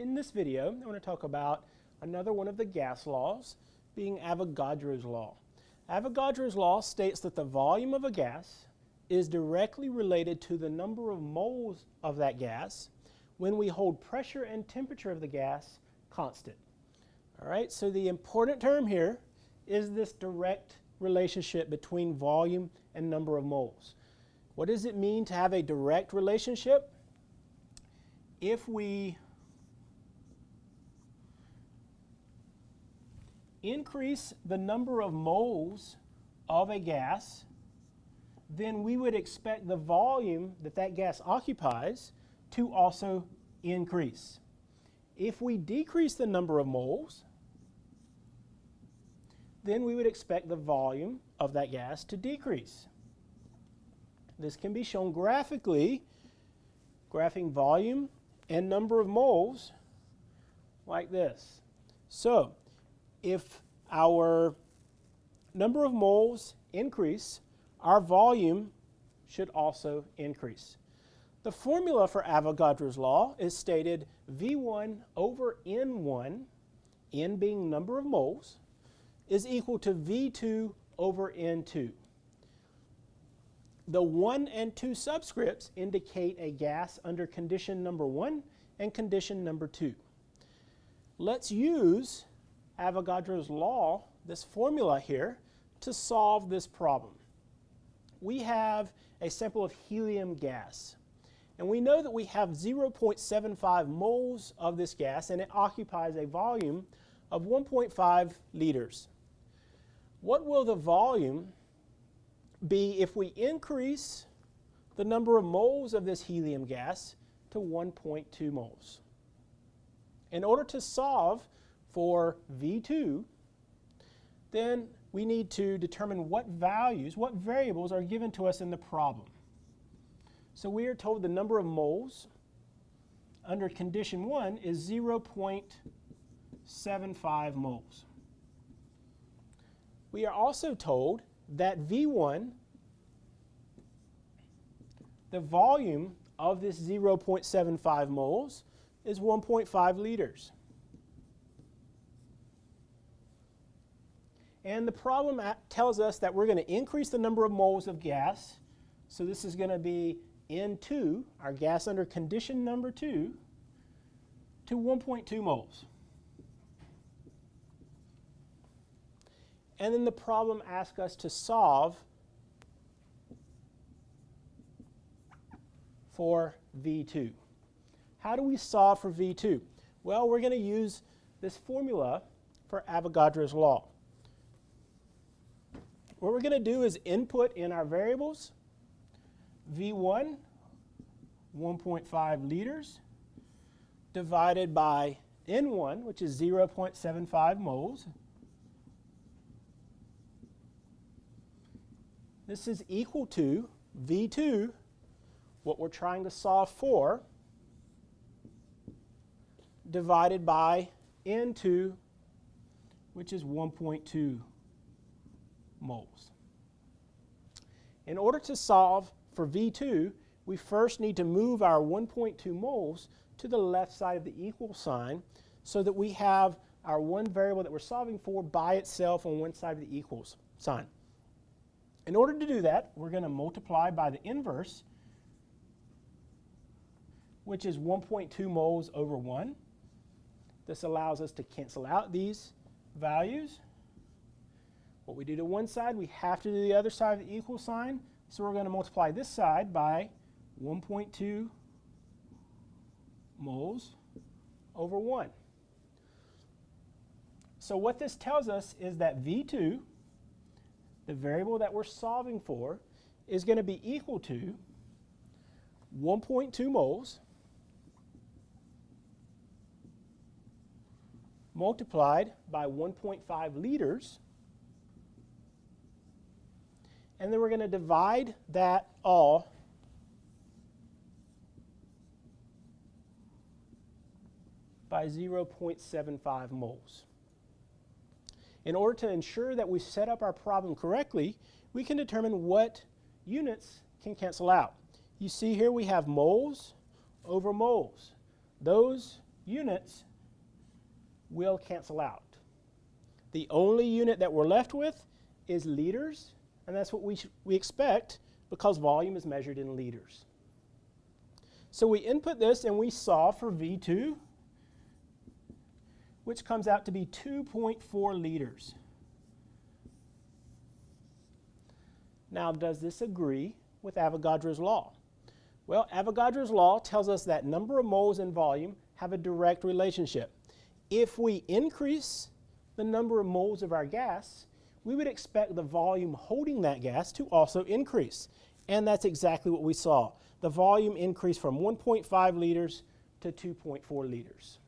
in this video, I want to talk about another one of the gas laws, being Avogadro's law. Avogadro's law states that the volume of a gas is directly related to the number of moles of that gas when we hold pressure and temperature of the gas constant. All right, so the important term here is this direct relationship between volume and number of moles. What does it mean to have a direct relationship? If we increase the number of moles of a gas, then we would expect the volume that that gas occupies to also increase. If we decrease the number of moles, then we would expect the volume of that gas to decrease. This can be shown graphically, graphing volume and number of moles like this. So if our number of moles increase, our volume should also increase. The formula for Avogadro's law is stated V1 over N1, N being number of moles, is equal to V2 over N2. The 1 and 2 subscripts indicate a gas under condition number 1 and condition number 2. Let's use Avogadro's law, this formula here, to solve this problem. We have a sample of helium gas. And we know that we have 0.75 moles of this gas and it occupies a volume of 1.5 liters. What will the volume be if we increase the number of moles of this helium gas to 1.2 moles. In order to solve for V2, then we need to determine what values, what variables are given to us in the problem. So we are told the number of moles under condition 1 is 0.75 moles. We are also told that V1, the volume of this 0.75 moles is 1.5 liters. And the problem uh, tells us that we're going to increase the number of moles of gas. So this is going to be N2, our gas under condition number 2, to 1.2 moles. And then the problem asks us to solve for V2. How do we solve for V2? Well, we're going to use this formula for Avogadro's law. What we're going to do is input in our variables V1, 1.5 liters, divided by N1, which is 0.75 moles, This is equal to V2, what we're trying to solve for, divided by N2, which is 1.2 moles. In order to solve for V2, we first need to move our 1.2 moles to the left side of the equal sign so that we have our one variable that we're solving for by itself on one side of the equals sign. In order to do that, we're going to multiply by the inverse, which is 1.2 moles over 1. This allows us to cancel out these values. What we do to one side, we have to do the other side of the equal sign. So we're going to multiply this side by 1.2 moles over 1. So what this tells us is that V2 the variable that we're solving for is going to be equal to 1.2 moles multiplied by 1.5 liters. And then we're going to divide that all by 0.75 moles. In order to ensure that we set up our problem correctly, we can determine what units can cancel out. You see here we have moles over moles. Those units will cancel out. The only unit that we're left with is liters, and that's what we, we expect because volume is measured in liters. So we input this and we solve for V2, which comes out to be 2.4 liters. Now, does this agree with Avogadro's law? Well, Avogadro's law tells us that number of moles and volume have a direct relationship. If we increase the number of moles of our gas, we would expect the volume holding that gas to also increase. And that's exactly what we saw. The volume increased from 1.5 liters to 2.4 liters.